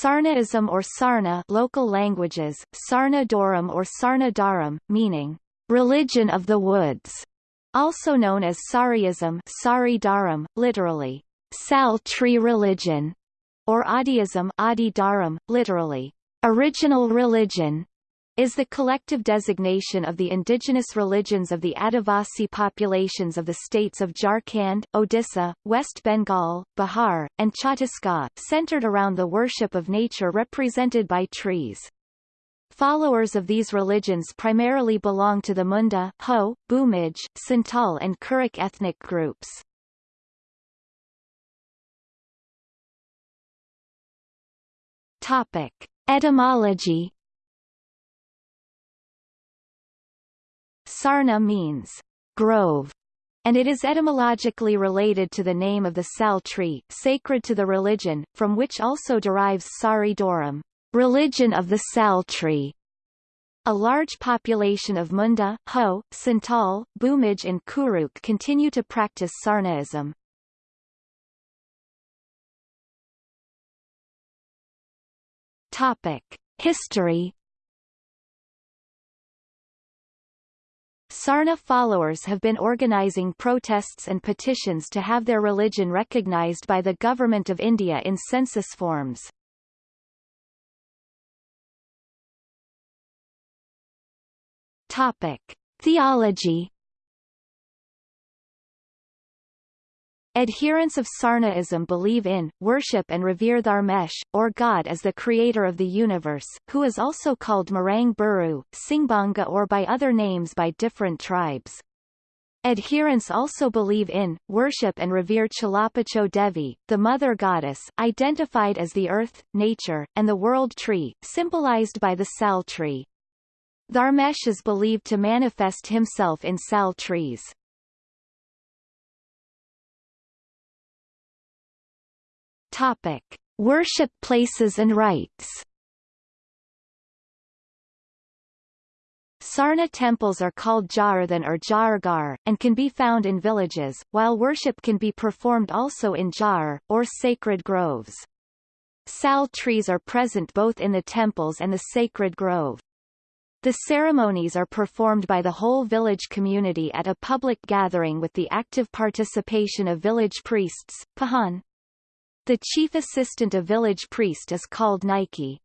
Sarnaism or Sarna local languages, Sarna-Doram or Sarna-Dharam, meaning, religion of the woods, also known as Sariism Sari Dharam, literally, sal tree religion, or Adiism Adi Dharam, literally, original religion, is the collective designation of the indigenous religions of the Adivasi populations of the states of Jharkhand, Odisha, West Bengal, Bihar, and Chhattisgarh centered around the worship of nature represented by trees. Followers of these religions primarily belong to the Munda, Ho, Bhumij, Santal and Kurukh ethnic groups. Topic. Etymology Sarna means grove, and it is etymologically related to the name of the sal tree, sacred to the religion, from which also derives Sari Doram, religion of the sal tree. A large population of Munda, Ho, Santal, Bhumij and Kurukh continue to practice Sarnaism. Topic: History Sarna followers have been organizing protests and petitions to have their religion recognized by the Government of India in census forms. Topic. Theology Adherents of Sarnaism believe in, worship and revere Dharmesh, or God as the creator of the universe, who is also called Marang Buru, Singbanga or by other names by different tribes. Adherents also believe in, worship and revere Chalapacho Devi, the mother goddess, identified as the earth, nature, and the world tree, symbolized by the sal tree. Dharmesh is believed to manifest himself in sal trees. Topic: Worship places and rites. Sarna temples are called Jaherthan or Jahergarh, and can be found in villages, while worship can be performed also in jar, or sacred groves. Sal trees are present both in the temples and the sacred grove. The ceremonies are performed by the whole village community at a public gathering with the active participation of village priests, Pahan. The chief assistant of village priest is called Naike.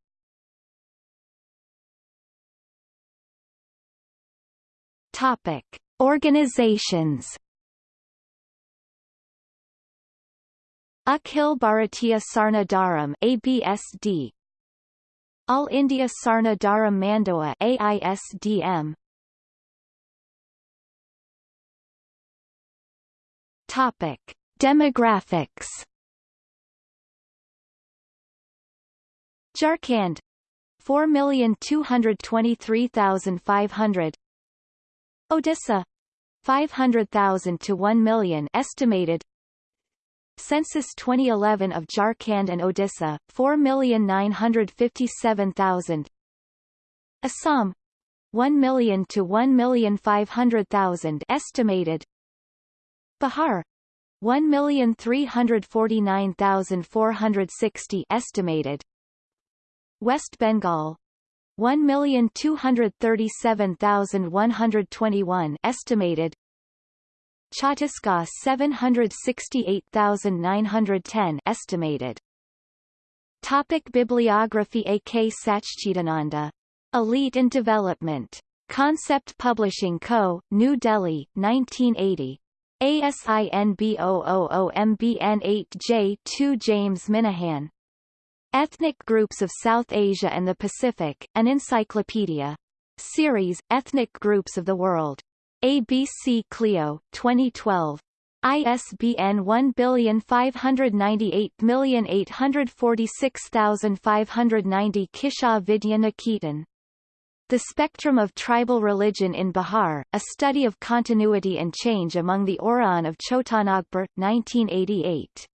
Topic: Organizations. Akhil Bharatiya Sarna Dharam ABSD All India Sarna Dharam Mandoa AISDM Topic Demographics Jharkhand 4,223,500 Odisha 500,000 to 1 million estimated. Census 2011 of Jharkhand and Odisha 4,957,000 Assam 1 million to 1,500,000 estimated. Bihar 1,349,460 estimated West Bengal 1,237,121 estimated Chhattisgarh 768,910 estimated Topic Bibliography A. K. Sachchidananda. Elite and Development. Concept Publishing Co., New Delhi, 1980. ASIN B000MBN8J2 James Minahan. Ethnic Groups of South Asia and the Pacific, an encyclopedia. Series, Ethnic Groups of the World. ABC Clio, 2012. ISBN 1598846590 Kisha. The Spectrum of Tribal Religion in Bihar, A Study of Continuity and Change Among the Oraon of Chotanagpur, 1988.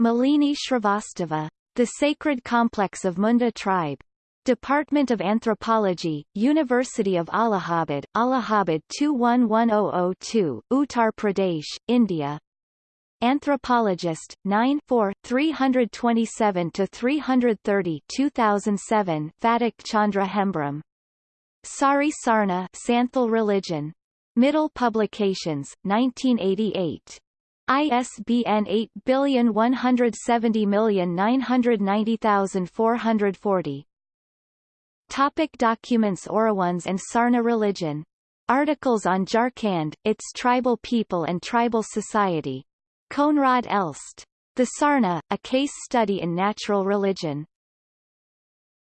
Malini Shrivastava. The Sacred Complex of Munda Tribe. Department of Anthropology, University of Allahabad, Allahabad 211002, Uttar Pradesh, India. Anthropologist, 9 4, 327-330 2007 Phatak Chandra Hembram. Sari Sarna Santhal Religion. Mittal Publications, 1988. ISBN 817090440. Topic documents Oraons and Sarna religion. Articles on Jharkhand, its tribal people and tribal society. Koenraad Elst. The Sarna, A Case Study in Natural Religion.